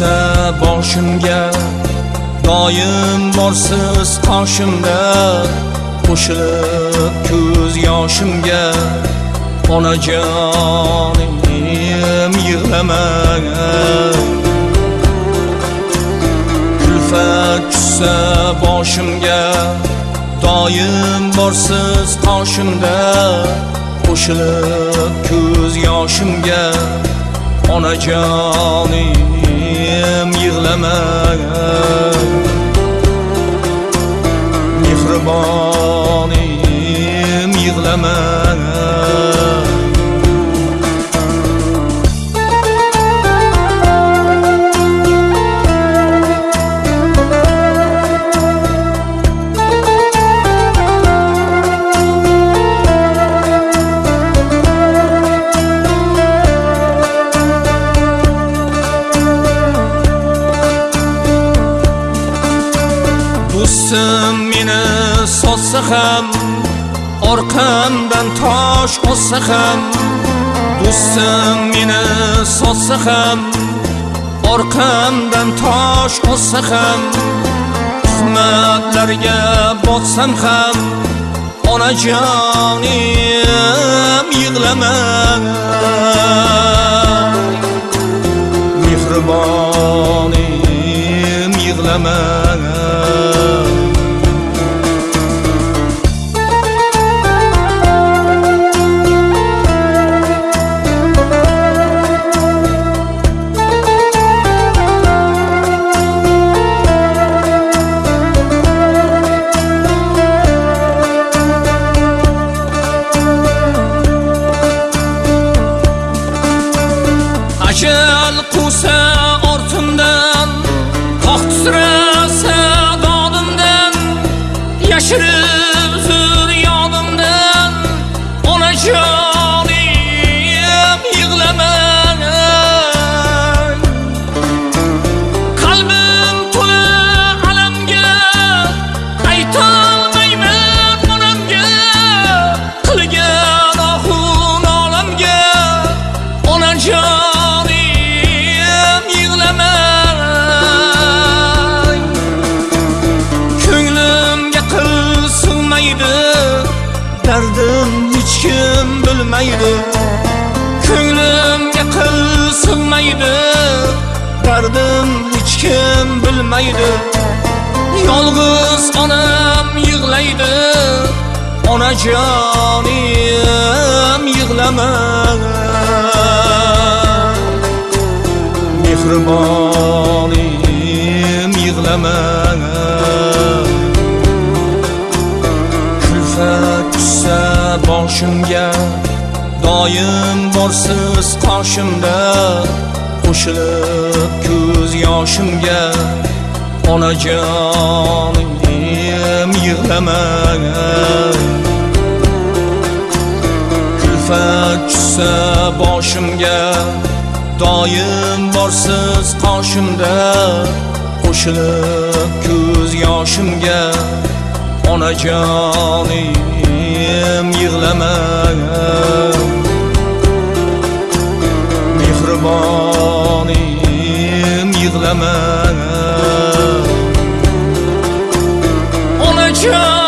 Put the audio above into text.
tushsa boshimga doim borsiz qoshimda qo'shilib ko'z yoshimga onajonim yig'lamang kulfat tushsa boshimga doim borsiz qoshimda qo'shilib ko'z yoshimga onajonim yig'lama mehribonim sotsa ham orqamdan tosh otsa ham do'stim meni sotsa ham orqamdan tosh otsa ham tuhmatlarga botsam ham onajonim yig'lama. Mehribonim yig'lama. Ajal qusa ortimdan tog' tizrasa dodimdan yashirib hech kim bilmaydi. Ko'nglimga qil sig'maydi. Dardim hech kim bilmaydi. Yolg'iz onam yig'laydi. Onajonim yig'lama mehribonim yig'lama doim qoshimda qo'shilib ko'z yoshimga onajonim yig'lama kulfat tushsa boshimga doim borsiz qoshimda qo'shilib ko'z yoshimga onajonim yig'lama istemem Olacak